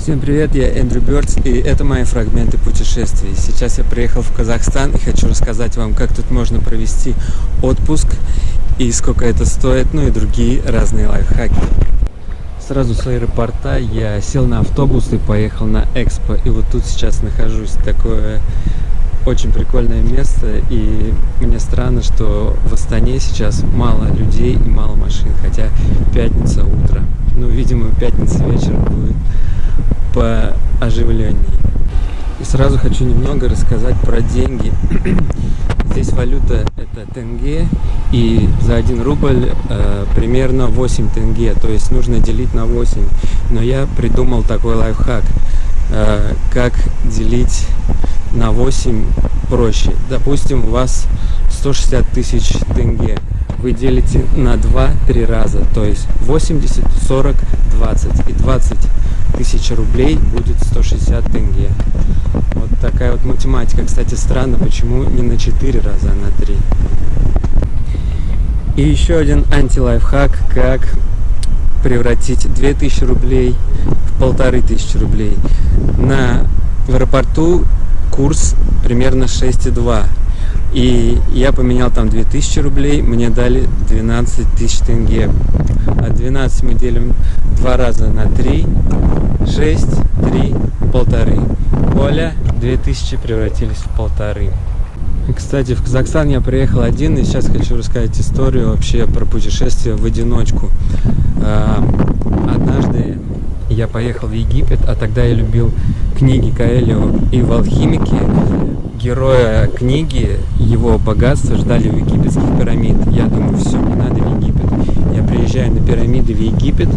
Всем привет, я Эндрю Бёрдс, и это мои фрагменты путешествий. Сейчас я приехал в Казахстан и хочу рассказать вам, как тут можно провести отпуск и сколько это стоит, ну и другие разные лайфхаки. Сразу с аэропорта я сел на автобус и поехал на Экспо, и вот тут сейчас нахожусь. Такое очень прикольное место, и мне странно, что в Астане сейчас мало людей и мало машин, хотя пятница утро. Ну, видимо, пятница вечер будет по оживлению. И сразу хочу немного рассказать про деньги. Здесь валюта это тенге, и за 1 рубль э, примерно 8 тенге, то есть нужно делить на 8. Но я придумал такой лайфхак, э, как делить на 8 проще. Допустим, у вас 160 тысяч тенге. Вы делите на 2-3 раза, то есть 80, 40, 20 и 20 1000 рублей будет 160 тенге. Вот такая вот математика. Кстати, странно, почему не на 4 раза, а на 3. И еще один анти-лайфхак, как превратить 2000 рублей в полторы тысячи рублей. На, в аэропорту курс примерно 6,2. И я поменял там 2000 рублей, мне дали 12 тысяч тенге. А 12 мы делим два раза на 3, 6, 3, полторы. Оля, 2000 превратились в полторы. Кстати, в Казахстан я приехал один, и сейчас хочу рассказать историю вообще про путешествие в одиночку. А, однажды я поехал в Египет, а тогда я любил книги Каэлио и в «Алхимике». Героя книги, его богатство ждали у египетских пирамид. Я думаю, все, мне надо в Египет. Я приезжаю на пирамиды в Египет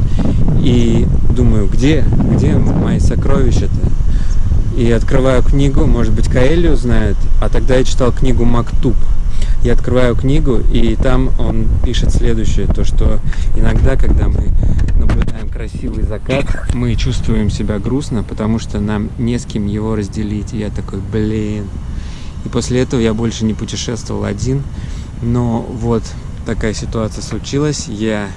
и думаю, где, где мои сокровища-то? И открываю книгу, может быть, Каэлью знает, а тогда я читал книгу «Мактуб». Я открываю книгу, и там он пишет следующее, то что иногда, когда мы наблюдаем красивый закат, мы чувствуем себя грустно, потому что нам не с кем его разделить. И я такой, блин. И после этого я больше не путешествовал один, но вот такая ситуация случилась. Я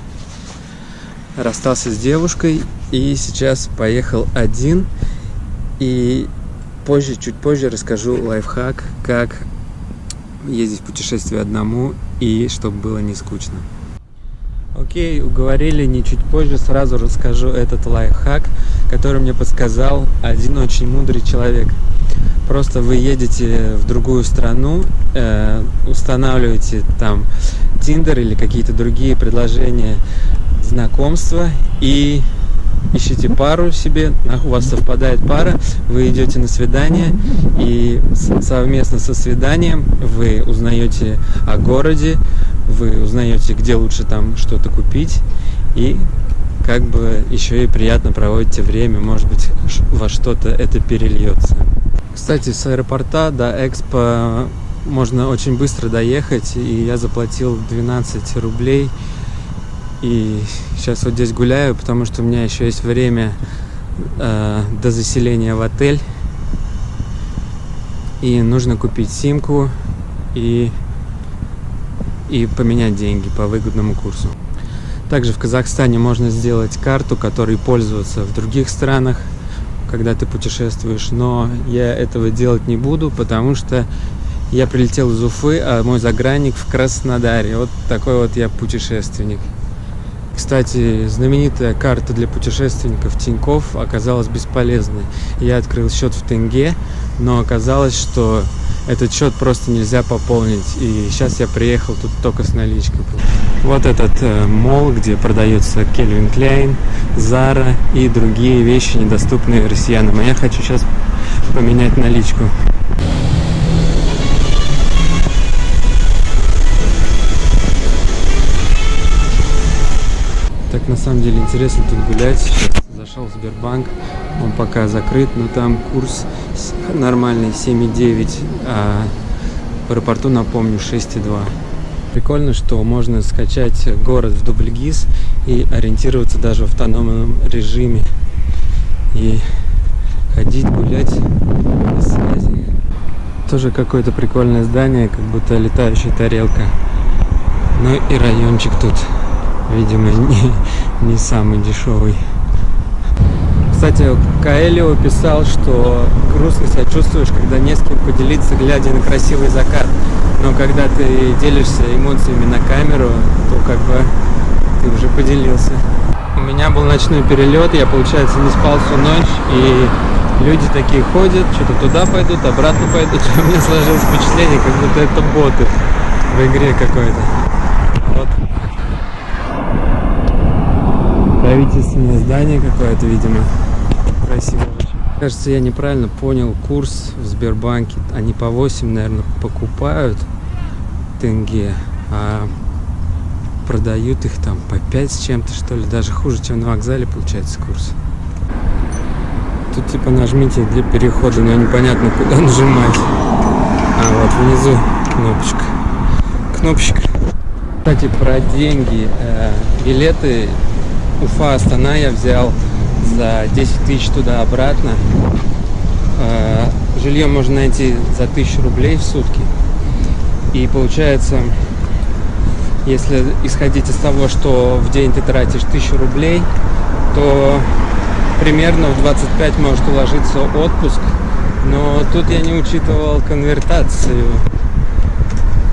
расстался с девушкой и сейчас поехал один. И позже, чуть позже расскажу лайфхак, как ездить в путешествие одному и чтобы было не скучно. Окей, уговорили, не чуть позже сразу расскажу этот лайфхак, который мне подсказал один очень мудрый человек. Просто вы едете в другую страну, э, устанавливаете там Tinder или какие-то другие предложения знакомства и ищете пару себе, у вас совпадает пара, вы идете на свидание, и совместно со свиданием вы узнаете о городе, вы узнаете, где лучше там что-то купить, и как бы еще и приятно проводите время, может быть, во что-то это перельется. Кстати, с аэропорта до Экспо можно очень быстро доехать, и я заплатил 12 рублей и сейчас вот здесь гуляю, потому что у меня еще есть время э, до заселения в отель. И нужно купить симку и, и поменять деньги по выгодному курсу. Также в Казахстане можно сделать карту, которой пользоваться в других странах, когда ты путешествуешь. Но я этого делать не буду, потому что я прилетел из Уфы, а мой загранник в Краснодаре. Вот такой вот я путешественник. Кстати, знаменитая карта для путешественников Тиньков оказалась бесполезной. Я открыл счет в тенге, но оказалось, что этот счет просто нельзя пополнить. И сейчас я приехал тут только с наличкой. Вот этот э, мол, где продается Кельвин Кляйн, Зара и другие вещи, недоступные россиянам. А я хочу сейчас поменять наличку. Так на самом деле интересно тут гулять. Сейчас зашел в Сбербанк, он пока закрыт, но там курс нормальный 7,9, а в аэропорту, напомню, 6,2. Прикольно, что можно скачать город в Дубльгиз и ориентироваться даже в автономном режиме. И ходить, гулять без связи. Тоже какое-то прикольное здание, как будто летающая тарелка. Ну и райончик тут видимо, не, не самый дешевый. Кстати, Каэлио писал, что грустно себя чувствуешь, когда не с кем поделиться, глядя на красивый закат. Но когда ты делишься эмоциями на камеру, то как бы ты уже поделился. У меня был ночной перелет, я, получается, не спал всю ночь, и люди такие ходят, что-то туда пойдут, обратно пойдут. У меня сложилось впечатление, как будто это боты в игре какой-то. Вот. Правительственное здание какое-то, видимо. Красиво очень. Кажется, я неправильно понял курс в Сбербанке. Они по 8, наверное, покупают тенге, а продают их там по 5 с чем-то, что ли. Даже хуже, чем на вокзале получается курс. Тут типа нажмите для перехода, но непонятно куда нажимать. А вот внизу кнопочка. Кнопочка. Кстати, про деньги. Э, билеты Уфа-Астана я взял за 10 тысяч туда-обратно. Э, жилье можно найти за 1000 рублей в сутки. И получается, если исходить из того, что в день ты тратишь 1000 рублей, то примерно в 25 может уложиться отпуск, но тут я не учитывал конвертацию.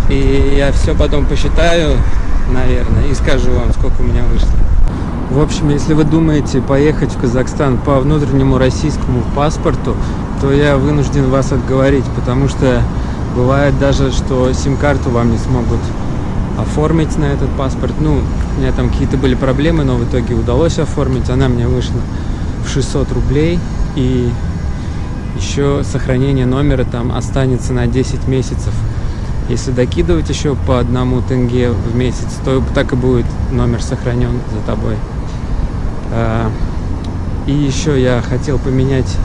И я все потом посчитаю, наверное, и скажу вам, сколько у меня вышло. В общем, если вы думаете поехать в Казахстан по внутреннему российскому паспорту, то я вынужден вас отговорить, потому что бывает даже, что сим-карту вам не смогут оформить на этот паспорт. Ну, у меня там какие-то были проблемы, но в итоге удалось оформить. Она мне вышла в 600 рублей и еще сохранение номера там останется на 10 месяцев. Если докидывать еще по одному тенге в месяц, то так и будет номер сохранен за тобой. А, и еще я хотел поменять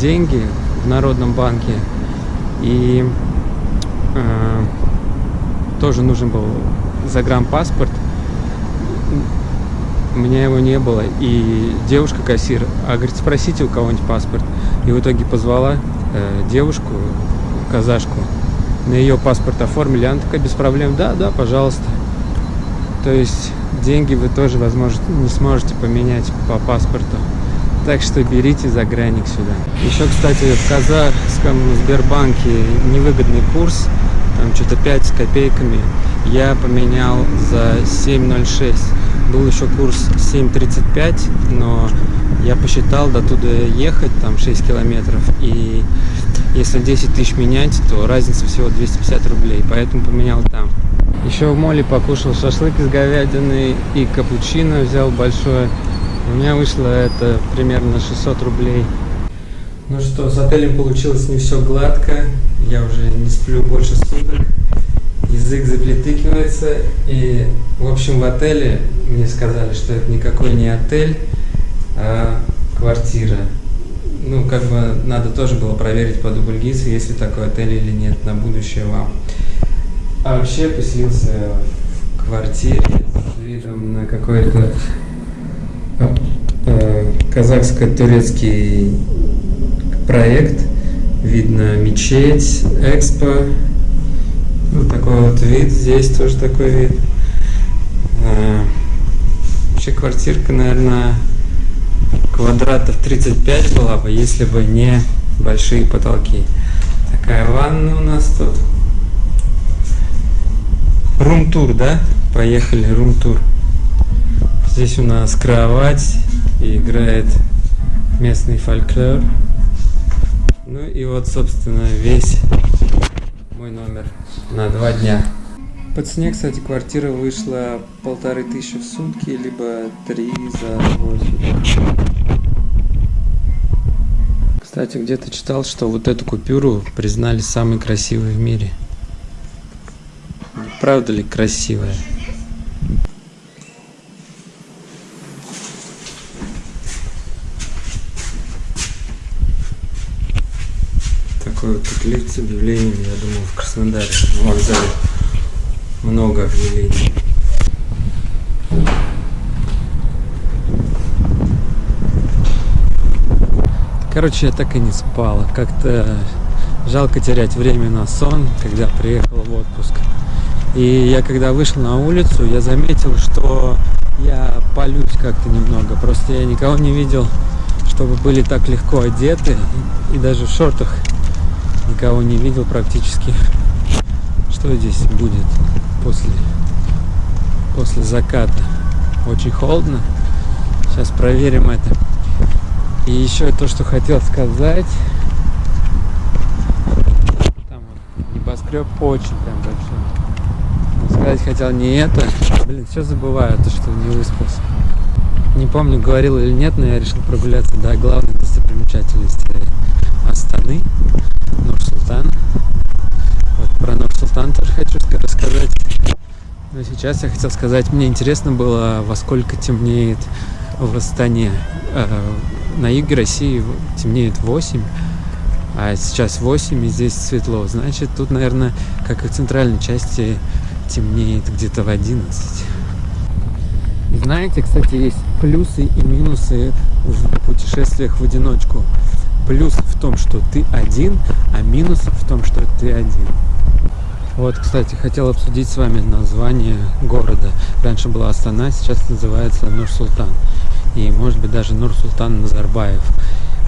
деньги в Народном банке. И э, тоже нужен был загранпаспорт у меня его не было. И девушка-кассир, а говорит, спросите у кого-нибудь паспорт. И в итоге позвала э, девушку, казашку, на ее паспорт оформили. Она такая, без проблем, да, да, пожалуйста. То есть деньги вы тоже, возможно, не сможете поменять по паспорту. Так что берите загранник сюда. Еще, кстати, в казахском Сбербанке невыгодный курс, там что-то 5 с копейками, я поменял за 7,06 был еще курс 7.35, но я посчитал до туда ехать, там 6 километров, и если 10 тысяч менять, то разница всего 250 рублей, поэтому поменял там. Еще в моле покушал шашлык из говядины и капучино взял большое. У меня вышло это примерно 600 рублей. Ну что, с отелем получилось не все гладко. Я уже не сплю больше суток язык заплетыкивается. И, в общем, в отеле мне сказали, что это никакой не отель, а квартира. Ну, как бы надо тоже было проверить по дубльгису, есть ли такой отель или нет, на будущее вам. А вообще поселился в квартире с видом на какой-то э, казахско-турецкий проект. Видно мечеть, экспо, вот такой вот вид, здесь тоже такой вид. Вообще квартирка, наверное, квадратов 35 была бы, если бы не большие потолки. Такая ванна у нас тут. Рум-тур, да? Поехали, рум-тур. Здесь у нас кровать и играет местный фольклор. Ну и вот, собственно, весь мой номер на два дня. По цене, кстати, квартира вышла полторы тысячи в сутки, либо три за восемь. Кстати, где-то читал, что вот эту купюру признали самой красивой в мире. Правда ли красивая? такой вот тут лифт с объявлениями, я думаю, в Краснодаре, в вокзале много объявлений. Короче, я так и не спал. Как-то жалко терять время на сон, когда приехал в отпуск. И я когда вышел на улицу, я заметил, что я полюсь как-то немного. Просто я никого не видел, чтобы были так легко одеты. И даже в шортах никого не видел практически. Что здесь будет после, после заката? Очень холодно. Сейчас проверим это. И еще то, что хотел сказать. Там вот небоскреб очень прям большой. сказать хотел не это. Блин, все забываю, то что не выспался. Не помню, говорил или нет, но я решил прогуляться до главной достопримечательности Астаны, Нур-Султан. Вот про Нур-Султан тоже хочу рассказать. Но сейчас я хотел сказать, мне интересно было, во сколько темнеет в Астане. Э, на юге России темнеет 8, а сейчас 8, и здесь светло. Значит, тут, наверное, как и в центральной части, темнеет где-то в 11. Знаете, кстати, есть плюсы и минусы в путешествиях в одиночку. Плюс в том, что ты один, а минус в том, что ты один. Вот, кстати, хотел обсудить с вами название города. Раньше была Астана, сейчас называется Нур-Султан. И, может быть, даже Нур-Султан Назарбаев.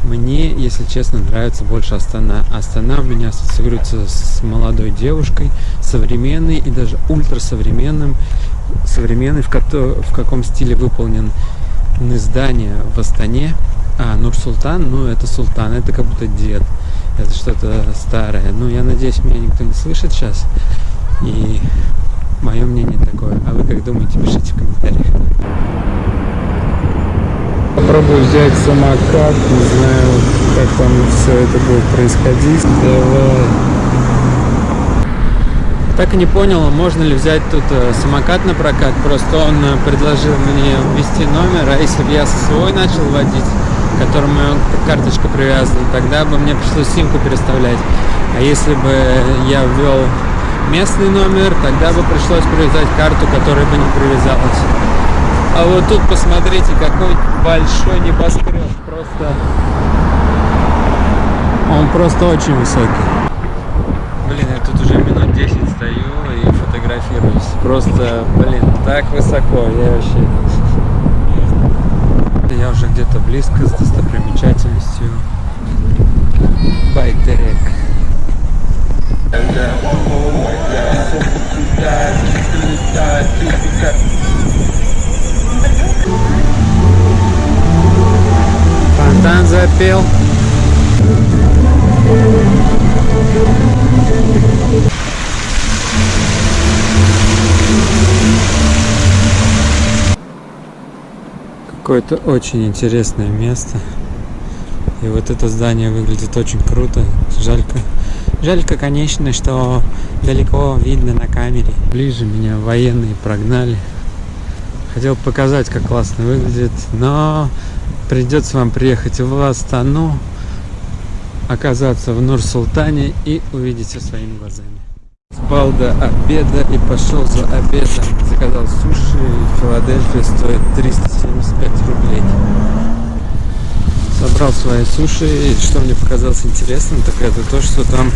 Мне, если честно, нравится больше Астана. Астана у меня ассоциируется с молодой девушкой, современной и даже ультрасовременным современный, в, ко в каком стиле выполнен здание в Астане. А, Нур-Султан, ну это Султан, это как будто дед. Это что-то старое. Ну, я надеюсь, меня никто не слышит сейчас. И мое мнение такое. А вы как думаете, пишите в комментариях. Попробую взять самокат, не знаю, как там все это будет происходить. Давай. Так и не понял, можно ли взять тут э, самокат на прокат. Просто он э, предложил мне ввести номер, а если бы я свой начал водить, которому карточка привязана, тогда бы мне пришлось симку переставлять. А если бы я ввел местный номер, тогда бы пришлось привязать карту, которая бы не привязалась. А вот тут посмотрите, какой большой небоскреб. Просто... Он просто очень высокий. Блин, я тут уже минут 10 стою и фотографируюсь. Просто, блин, так высоко, я вообще... Я уже где-то близко с достопримечательностью Байтерек. Фонтан запел. Какое-то очень интересное место. И вот это здание выглядит очень круто. Жалько. Жалько, конечно, что далеко видно на камере. Ближе меня военные прогнали. Хотел показать, как классно выглядит, но придется вам приехать в Астану, оказаться в Нур-Султане и увидеть все своими глазами. Спал до обеда и пошел за обедом. Заказал суши. Филадельфия стоит 375 рублей. Собрал свои суши. И что мне показалось интересным, так это то, что там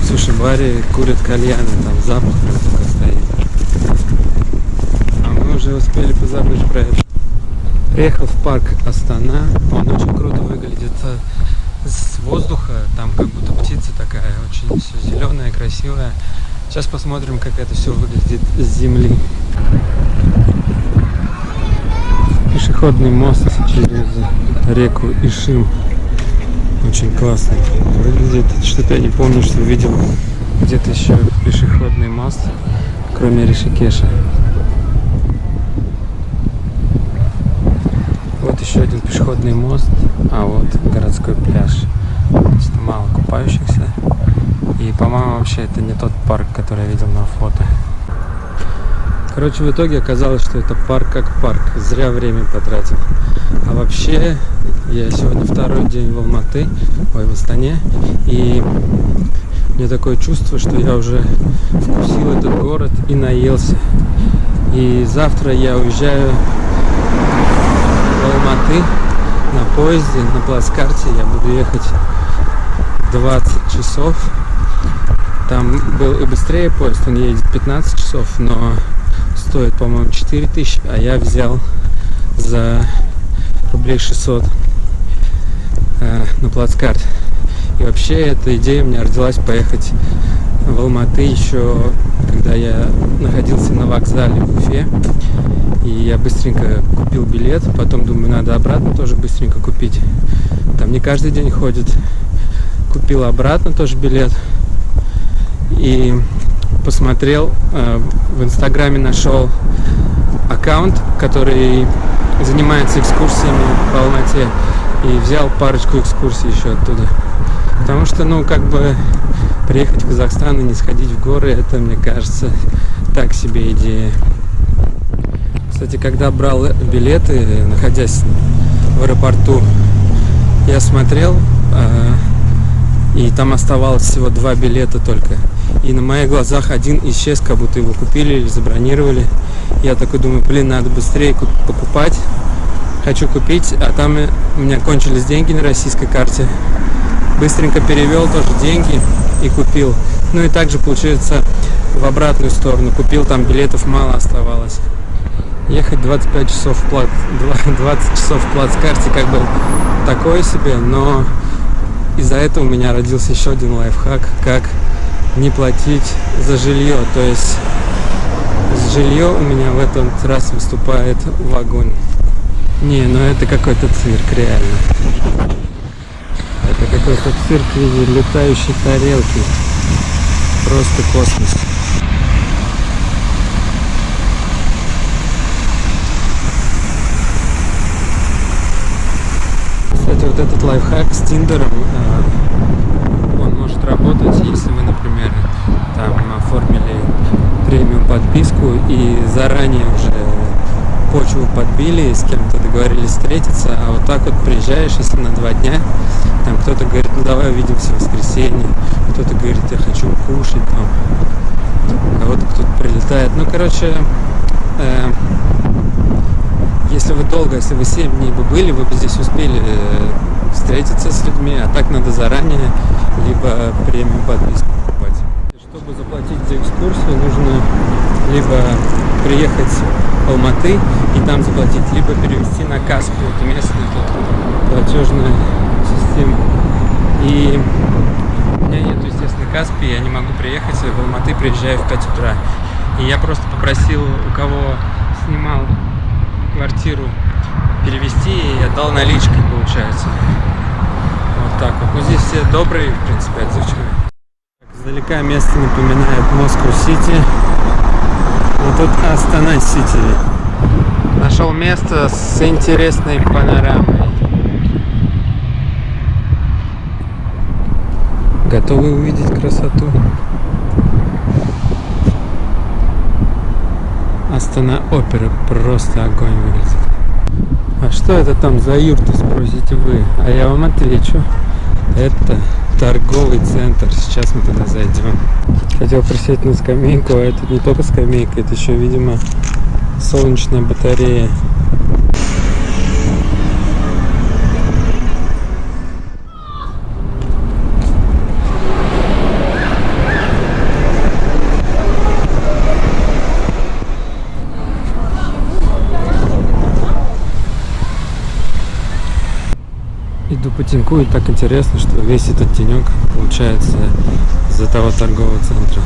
в суши-баре курят кальяны. Там запах только стоит. А мы уже успели позабыть про это. Приехал в парк Астана. Он очень круто выглядит с воздуха, там как будто птица такая, очень все зеленая, красивая. Сейчас посмотрим, как это все выглядит с земли. Пешеходный мост через реку Ишим. Очень классный выглядит. Что-то я не помню, что видел где-то еще пешеходный мост, кроме Ришикеша. Вот еще один пешеходный мост, а вот городской пляж. Что мало купающихся. И, по-моему, вообще это не тот парк, который я видел на фото. Короче, в итоге оказалось, что это парк как парк. Зря время потратил. А вообще, я сегодня второй день в Алматы, ой, в Астане. И меня такое чувство, что я уже вкусил этот город и наелся. И завтра я уезжаю Алматы на поезде, на плацкарте. Я буду ехать 20 часов. Там был и быстрее поезд, он едет 15 часов, но стоит, по-моему, 4000, а я взял за рублей 600 э, на плацкарт. И вообще эта идея у меня родилась поехать в Алматы еще, когда я находился на вокзале в Уфе. И я быстренько купил билет, потом думаю, надо обратно тоже быстренько купить. Там не каждый день ходит. Купил обратно тоже билет. И посмотрел, э, в Инстаграме нашел аккаунт, который занимается экскурсиями по Алмате. И взял парочку экскурсий еще оттуда. Потому что, ну, как бы приехать в Казахстан и не сходить в горы, это, мне кажется, так себе идея. Кстати, когда брал билеты, находясь в аэропорту, я смотрел, э, и там оставалось всего два билета только. И на моих глазах один исчез, как будто его купили или забронировали. Я такой думаю, блин, надо быстрее покупать. Хочу купить, а там у меня кончились деньги на российской карте. Быстренько перевел тоже деньги и купил. Ну и также получается в обратную сторону. Купил, там билетов мало оставалось. Ехать 25 часов в плат, 20 часов в плацкарте как бы такое себе, но из-за этого у меня родился еще один лайфхак, как не платить за жилье. То есть жилье у меня в этот раз выступает в огонь. Не, ну это какой-то цирк, реально. Это какой-то цирк в виде летающей тарелки. Просто космос. Кстати, вот этот лайфхак с Тиндером, э, он может работать, если вы, например, там оформили премиум подписку и заранее уже почву подбили, с кем-то договорились встретиться, а вот так вот приезжаешь, если на два дня, там кто-то говорит, ну давай увидимся в воскресенье, кто-то говорит, я хочу кушать, там, кого-то кто-то прилетает. Ну, короче, э, если вы долго, если вы 7 дней бы были, вы бы здесь успели э, встретиться с людьми, а так надо заранее, либо премиум подписку покупать. Чтобы заплатить за экскурсию, нужно либо приехать в Алматы и там заплатить, либо перевести на Каспи, это местная платежная система. И у меня нет, естественно, Каспи, я не могу приехать в Алматы, приезжаю в 5 утра. И я просто попросил у кого снимал квартиру перевести и отдал наличкой, получается. Вот так вот. Ну, здесь все добрые, в принципе, отзывчивые. Издалека место напоминает Москву-Сити. Вот тут Астана-Сити. Нашел место с интересной панорамой. Готовы увидеть красоту? Астана Опера просто огонь выглядит. А что это там за юрта, спросите вы? А я вам отвечу. Это торговый центр. Сейчас мы туда зайдем. Хотел присесть на скамейку, а это не только скамейка, это еще, видимо, солнечная батарея. Иду по и так интересно, что весь этот тенек получается из-за того торгового центра.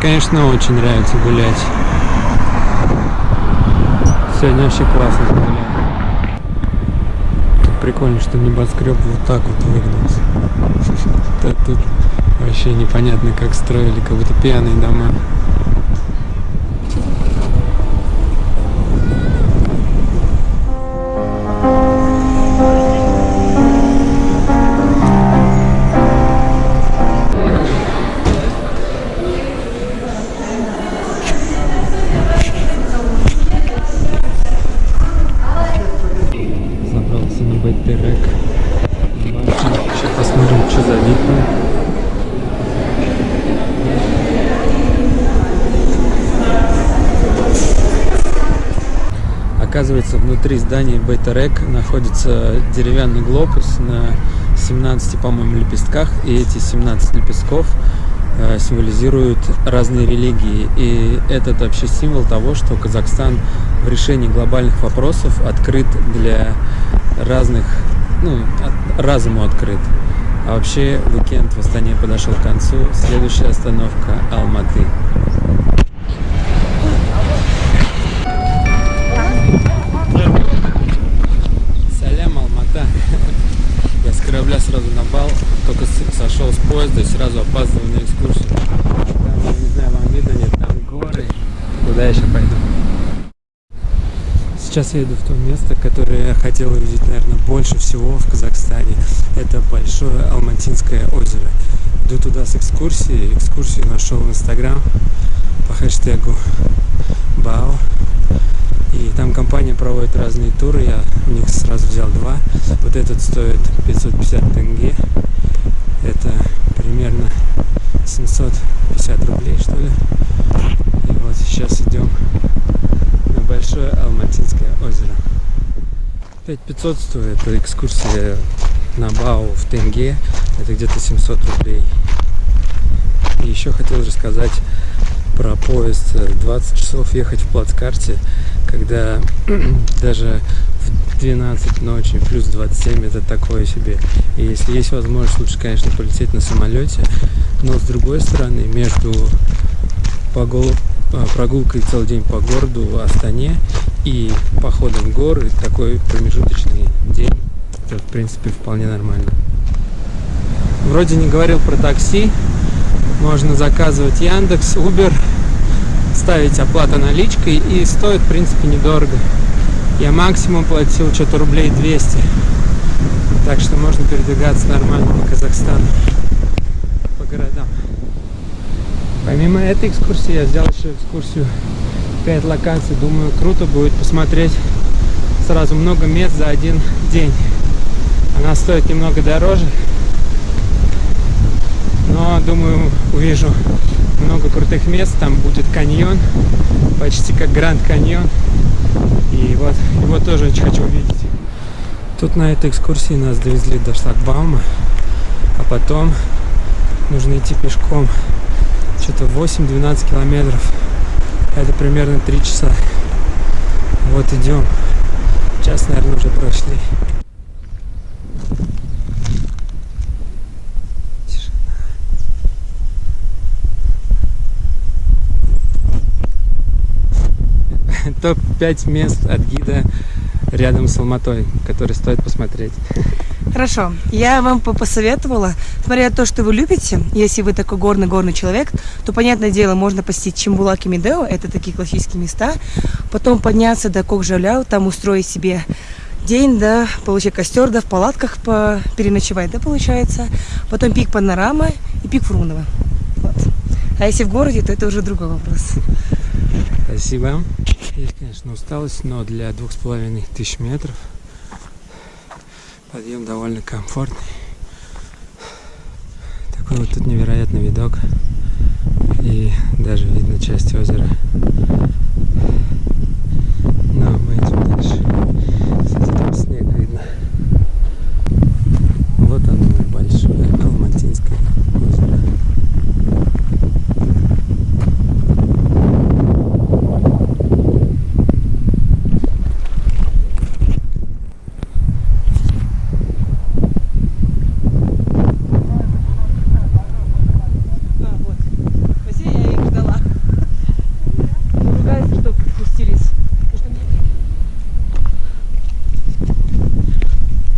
Конечно, очень нравится гулять. Сегодня вообще классно гулять. Прикольно, что небоскреб вот так вот выгнался. Тут вообще непонятно, как строили, как будто пьяные дома. Внутри здания Бейтерек находится деревянный глобус на 17, по-моему, лепестках. И эти 17 лепестков э, символизируют разные религии. И этот вообще символ того, что Казахстан в решении глобальных вопросов открыт для разных, ну, разуму открыт. А вообще, уикенд в Астане подошел к концу. Следующая остановка – Алматы. Поезда сразу опаздываю на экскурсию. Там, я не знаю, вам видно, нет, там горы. Куда я сейчас пойду? Сейчас я еду в то место, которое я хотел увидеть, наверное, больше всего в Казахстане. Это большое Алматинское озеро. Иду туда с экскурсией. Экскурсию нашел в Инстаграм по хэштегу БАО. И там компания проводит разные туры. Я у них сразу взял два. Вот этот стоит 550 тенге. Это примерно 750 рублей, что ли. И вот сейчас идем на большое Алматинское озеро. 5500 стоит экскурсия на Бау в тенге. Это где-то 700 рублей. И еще хотел рассказать про поезд 20 часов ехать в плацкарте, когда даже 12 ночи плюс 27 это такое себе. И если есть возможность, лучше, конечно, полететь на самолете. Но с другой стороны, между погол а, прогулкой целый день по городу в Астане и походом в горы, такой промежуточный день, это в принципе вполне нормально. Вроде не говорил про такси, можно заказывать Яндекс, Uber, ставить оплату наличкой и стоит в принципе недорого. Я максимум платил что-то рублей 200, так что можно передвигаться нормально по Казахстану, по городам. Помимо этой экскурсии я сделал еще экскурсию 5 локаций. Думаю, круто будет посмотреть сразу много мест за один день. Она стоит немного дороже, но думаю увижу много крутых мест. Там будет каньон, почти как Гранд Каньон. И вот его тоже очень хочу увидеть. Тут на этой экскурсии нас довезли до шлагбаума, а потом нужно идти пешком что-то 8-12 километров. Это примерно 3 часа. Вот идем. Час, наверное, уже прошли. Топ-5 мест от гида рядом с Алматой, которые стоит посмотреть. Хорошо, я вам посоветовала, смотря то, что вы любите, если вы такой горный-горный человек, то, понятное дело, можно посетить Чембулак и Медео, это такие классические места, потом подняться до Кокжаляу, там устроить себе день, да, получить костер, да, в палатках по... переночевать, да, получается, потом пик Панорама и пик Фрунова. Вот. А если в городе, то это уже другой вопрос. Спасибо. Есть, конечно, усталость, но для двух с половиной тысяч метров Подъем довольно комфортный. Такой вот тут невероятный видок. И даже видно часть озера. Но мы идем дальше. Кстати, там снег видно. Вот оно, большое Алматинское озеро. А, вот. Спасибо, я их ждала. Ругаются, что пустились. Потому что мне-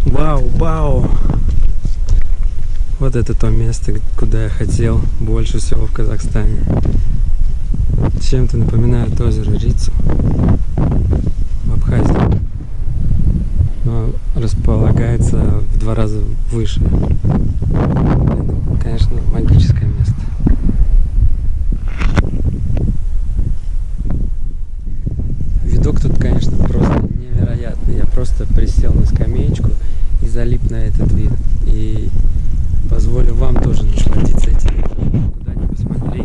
Вау, вау! Вот это то место, куда я хотел больше всего в Казахстане. Чем-то напоминает озеро Рицу в Абхазии. Но располагается в два раза выше. Это, конечно, магическое место. Видок тут, конечно, просто невероятный. Я просто присел на скамеечку и залип на этот вид. И позволю вам тоже насладиться этим. Куда не посмотри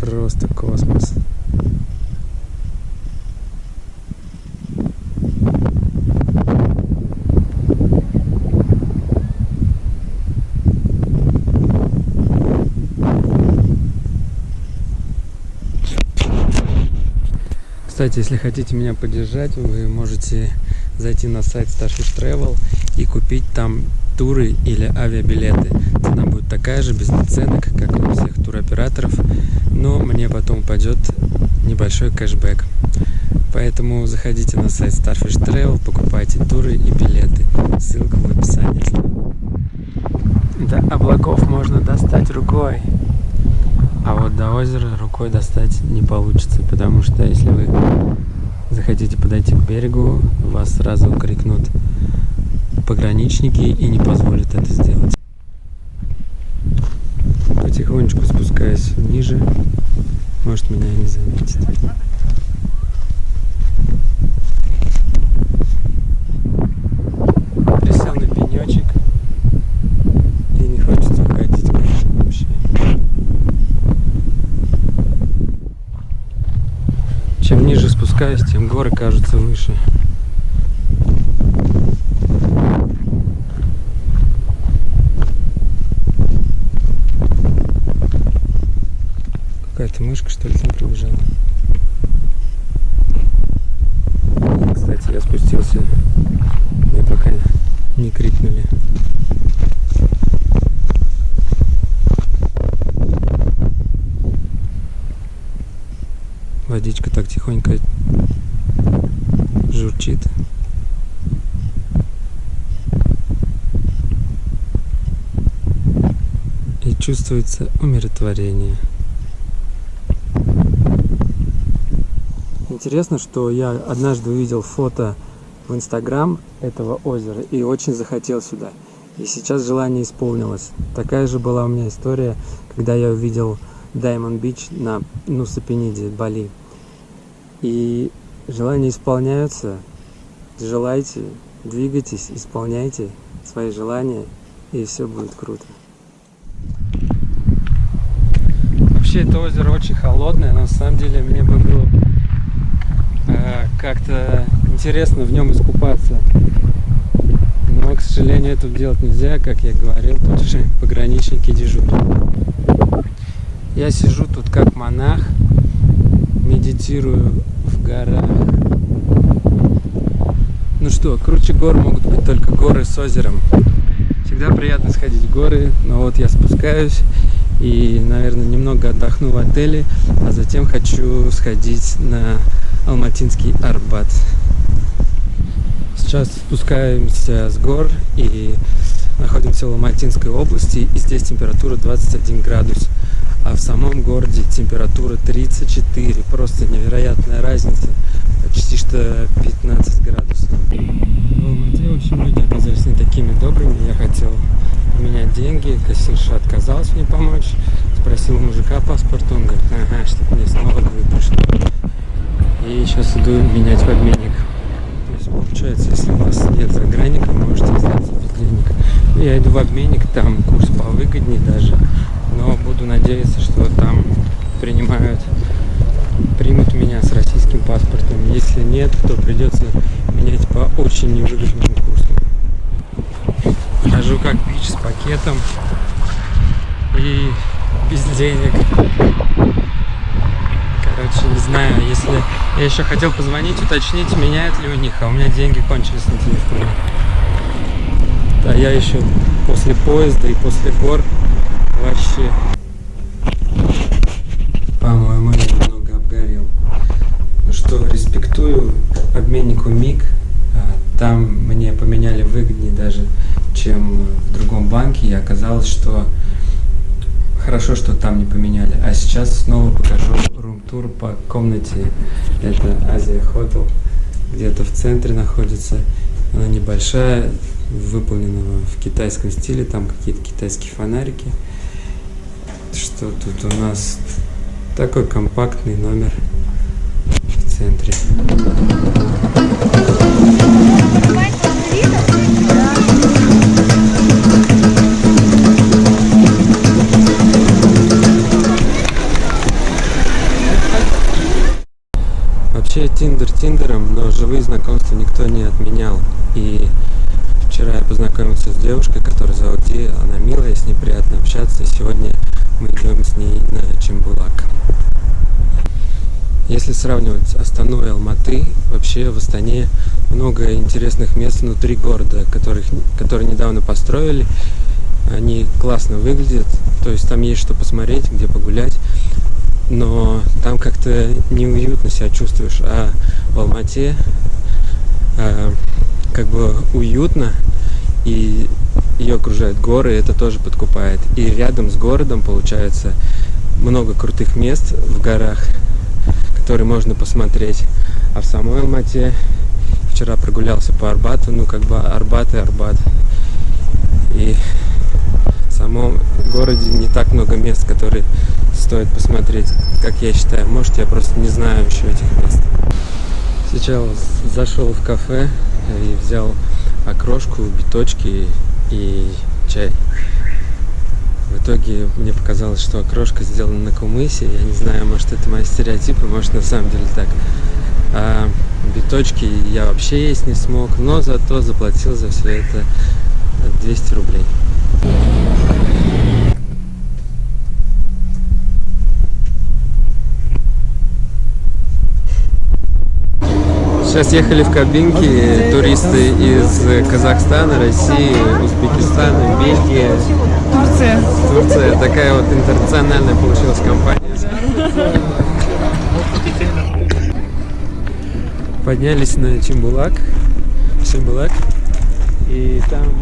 просто космос. Кстати, если хотите меня поддержать, вы можете зайти на сайт Starfish Travel и купить там туры или авиабилеты. Цена будет такая же, без наценок, как у всех туроператоров, но мне потом упадет небольшой кэшбэк. Поэтому заходите на сайт Starfish Travel, покупайте туры и билеты. Ссылка в описании. До облаков можно достать рукой. А вот до озера рукой достать не получится, потому что если вы захотите подойти к берегу, вас сразу крикнут пограничники и не позволят это сделать. Потихонечку спускаясь ниже, может меня не заметить. Присел на пенечек и не хочется уходить. Чем ниже спускаюсь, тем горы кажутся выше. Какая-то мышка, что ли, там пробежала. Кстати, я спустился. Мне пока не крикнули. Водичка так тихонько журчит. И чувствуется умиротворение. Интересно, что я однажды увидел фото в Инстаграм этого озера и очень захотел сюда. И сейчас желание исполнилось. Такая же была у меня история, когда я увидел Diamond Beach на Нусапениде, Бали. И желания исполняются. Желайте, двигайтесь, исполняйте свои желания, и все будет круто. Вообще это озеро очень холодное, но на самом деле мне бы было как-то интересно в нем искупаться. Но, к сожалению, этого делать нельзя, как я говорил, тут же пограничники дежурят. Я сижу тут как монах, медитирую в горах. Ну что, круче гор могут быть только горы с озером. Всегда приятно сходить в горы, но вот я спускаюсь и, наверное, немного отдохну в отеле, а затем хочу сходить на Алматинский Арбат. Сейчас спускаемся с гор и находимся в Алматинской области, и здесь температура 21 градус а в самом городе температура 34. Просто невероятная разница, почти что 15 градусов. В Алмате, в общем, люди оказались не такими добрыми. Я хотел поменять деньги, кассирша отказалась мне помочь. Спросил мужика паспорт, он говорит, ага, чтобы мне снова пришло. И сейчас иду менять в обменник. То есть получается, если у вас нет загранника, можете остаться без денег. Я иду в обменник, там курс повыгоднее даже но буду надеяться, что там принимают, примут меня с российским паспортом. Если нет, то придется менять по очень невыгодному как бич с пакетом и без денег. Короче, не знаю, если... Я еще хотел позвонить, уточнить, меняют ли у них, а у меня деньги кончились на телефоне. Да, я еще после поезда и после гор вообще, по-моему, немного обгорел. Ну что, респектую обменнику МИГ. А, там мне поменяли выгоднее даже, чем в другом банке. И оказалось, что хорошо, что там не поменяли. А сейчас снова покажу рум-тур по комнате. Это Азия Хотел. Где-то в центре находится. Она небольшая, выполнена в китайском стиле. Там какие-то китайские фонарики что тут у нас такой компактный номер в центре. Тиндером, но живые знакомства никто не отменял. И вчера я познакомился с девушкой, которая зовут Ди, она милая, с ней приятно общаться. И сегодня мы идем с ней на Чембулак. Если сравнивать Астану и Алматы, вообще в Астане много интересных мест внутри города, которых, которые недавно построили. Они классно выглядят, то есть там есть что посмотреть, где погулять, но там как-то неуютно себя чувствуешь. А в Алмате э, как бы уютно, и ее окружают горы, и это тоже подкупает. И рядом с городом, получается, много крутых мест в горах, которые можно посмотреть. А в самой Алмате вчера прогулялся по Арбату, ну как бы Арбат и Арбат. И в самом городе не так много мест, которые стоит посмотреть, как я считаю. Может, я просто не знаю еще этих мест. Сейчас зашел в кафе и взял окрошку, биточки и чай. В итоге мне показалось, что окрошка сделана на кумысе. Я не знаю, может это мои стереотипы, может на самом деле так. А биточки я вообще есть не смог, но зато заплатил за все это 200 рублей. Сейчас ехали в кабинке туристы из Казахстана, России, Узбекистана, Бельгии. Турция. Турция. Такая вот интернациональная получилась компания. Поднялись на Чембулак. Чембулак. И там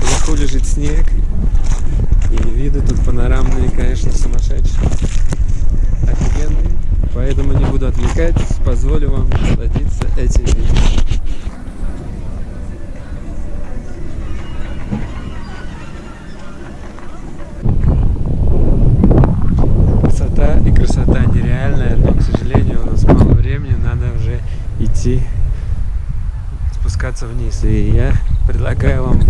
наверху лежит снег. И виды тут панорамные, конечно, сумасшедшие. Офигенные. Поэтому не буду отвлекать, позволю вам насладиться этим видом. Красота нереальная, но, к сожалению, у нас мало времени, надо уже идти спускаться вниз. И я предлагаю вам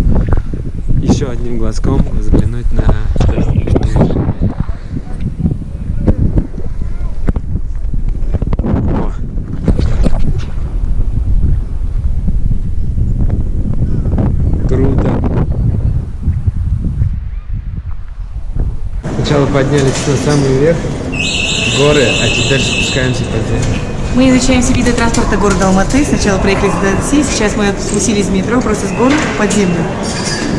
еще одним глазком взглянуть на Сначала поднялись на самый верх горы, а теперь спускаемся по земле. Мы изучаем все виды транспорта города Алматы. Сначала проехали до такси, сейчас мы спустились с метро просто с гор под землю.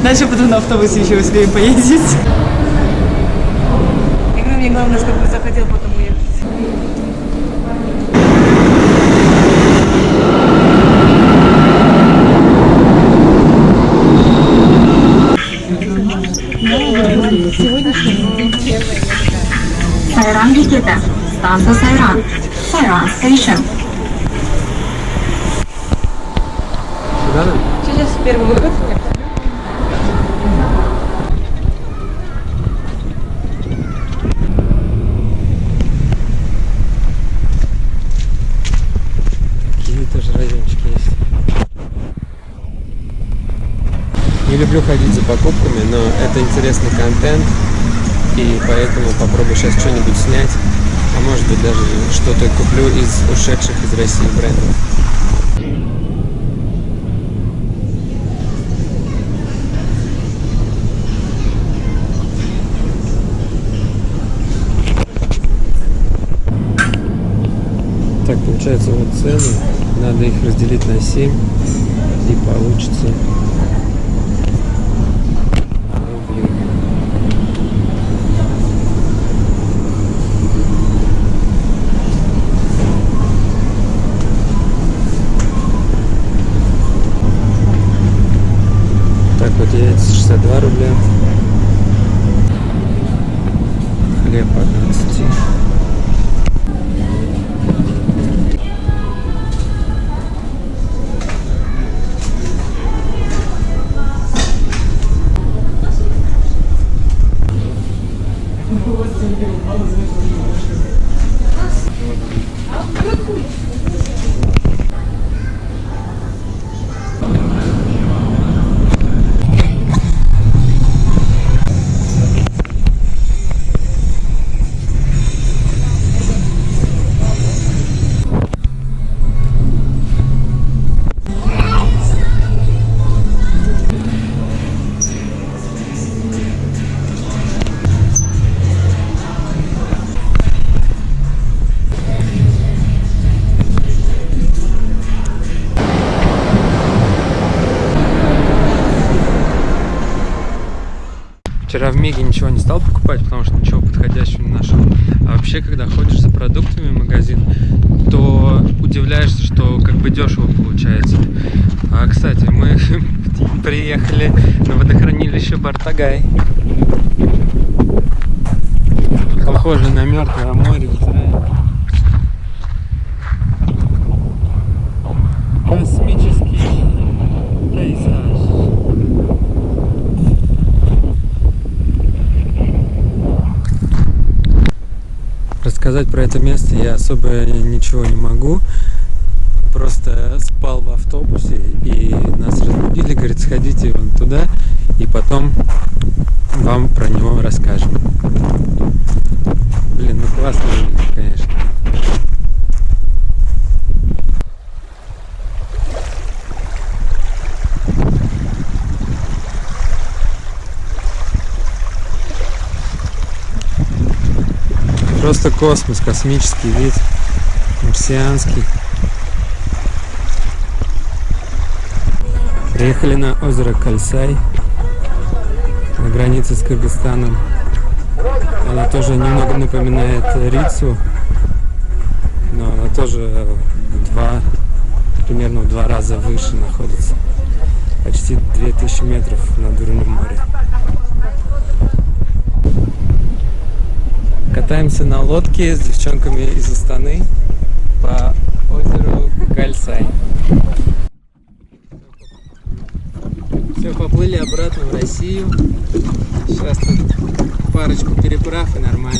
Дальше потом на автобусе еще успеем поездить. Я мне главное, чтобы захотел потом Станция Сайран. Сайран Station. Сюда нам? Сейчас первый выход. Какие тоже райончики есть. Не люблю ходить за покупками, но это интересный контент, и поэтому попробую сейчас что-нибудь снять, может быть даже что-то куплю из ушедших из России брендов. Так, получается вот цены. Надо их разделить на 7 и получится 69 62 рубля. Стал покупать, потому что ничего подходящего не нашел. А вообще, когда ходишь за продуктами в магазин, то удивляешься, что как бы дешево получается. А, кстати, мы приехали на водохранилище Бартагай. Похоже на мертвое море в Израиле. Космический пейзаж. Рассказать про это место я особо ничего не могу. Просто спал в автобусе и нас разбудили, говорит, сходите вон туда, и потом вам про него расскажем. Блин, ну классно конечно. Просто космос, космический вид, марсианский. Приехали на озеро Кальсай, на границе с Кыргызстаном. Она тоже немного напоминает Рицу, но она тоже два, примерно в два раза выше находится. Почти 2000 метров над уровнем моря. Катаемся на лодке с девчонками из Астаны по озеру Кальсай. Все, поплыли обратно в Россию. Сейчас тут парочку переправ и нормально.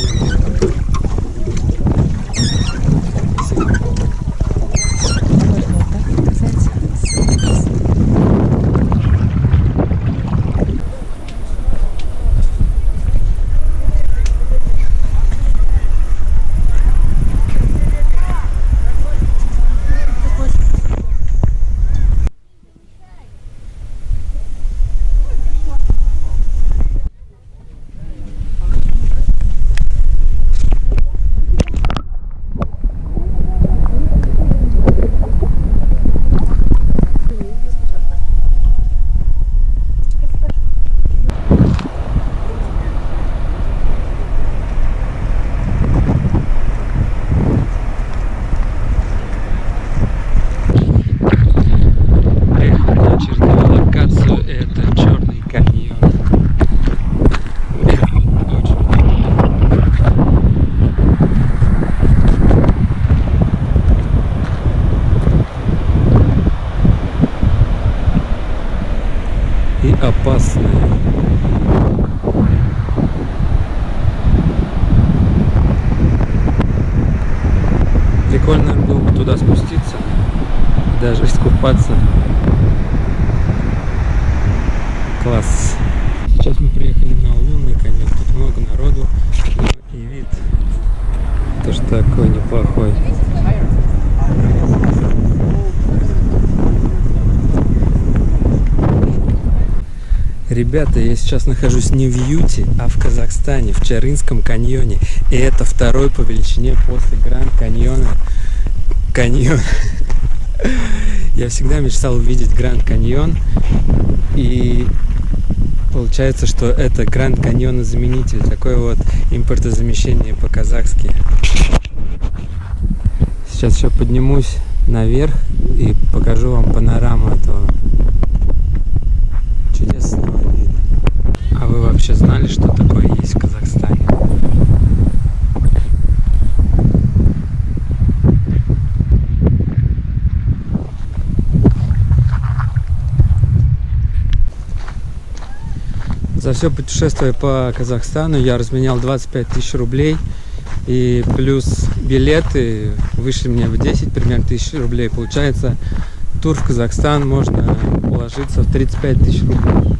Приехали на очередную локацию. Это Черный каньон. Очень и опасная. Прикольно было бы туда спуститься, даже искупаться. Класс. Сейчас мы приехали на лунный каньон. Тут много народу ну, и вид тоже такой неплохой. Ребята, я сейчас нахожусь не в Юте, а в Казахстане, в Чарынском каньоне. И это второй по величине после Гранд каньона каньон. Я всегда мечтал увидеть Гранд каньон. И получается, что это Гранд каньона заменитель. Такое вот импортозамещение по-казахски. Сейчас еще поднимусь наверх и покажу вам панораму этого чудесного вы вообще знали, что такое есть в Казахстане? За все путешествие по Казахстану я разменял 25 тысяч рублей. И плюс билеты вышли мне в 10 примерно тысяч рублей. Получается, тур в Казахстан можно уложиться в 35 тысяч рублей.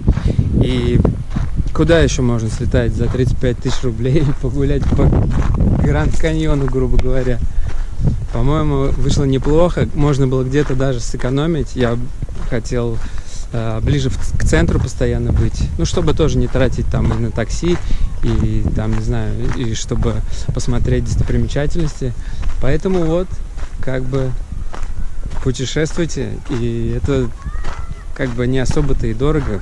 И куда еще можно слетать за 35 тысяч рублей и погулять по Гранд Каньону, грубо говоря? По-моему, вышло неплохо. Можно было где-то даже сэкономить. Я хотел э, ближе к центру постоянно быть. Ну, чтобы тоже не тратить там и на такси, и там, не знаю, и чтобы посмотреть достопримечательности. Поэтому вот, как бы, путешествуйте. И это как бы не особо-то и дорого.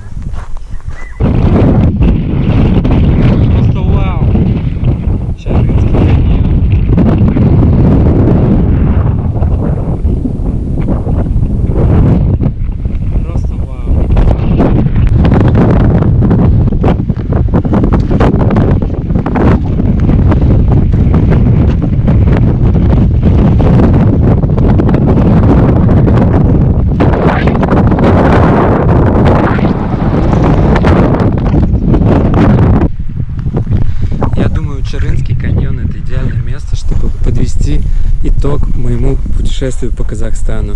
Казахстану.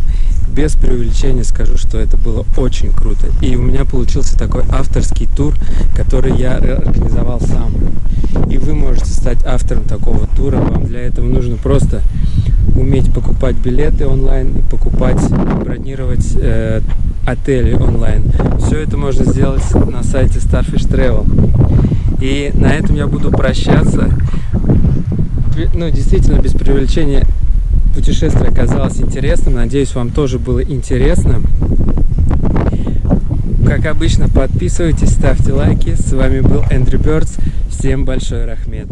Без преувеличения скажу, что это было очень круто. И у меня получился такой авторский тур, который я организовал сам. И вы можете стать автором такого тура. Вам для этого нужно просто уметь покупать билеты онлайн, покупать, бронировать э, отели онлайн. Все это можно сделать на сайте Starfish Travel. И на этом я буду прощаться. Ну, действительно, без преувеличения, путешествие оказалось интересным. Надеюсь, вам тоже было интересно. Как обычно, подписывайтесь, ставьте лайки. С вами был Эндрю Бёрдс. Всем большой рахмет.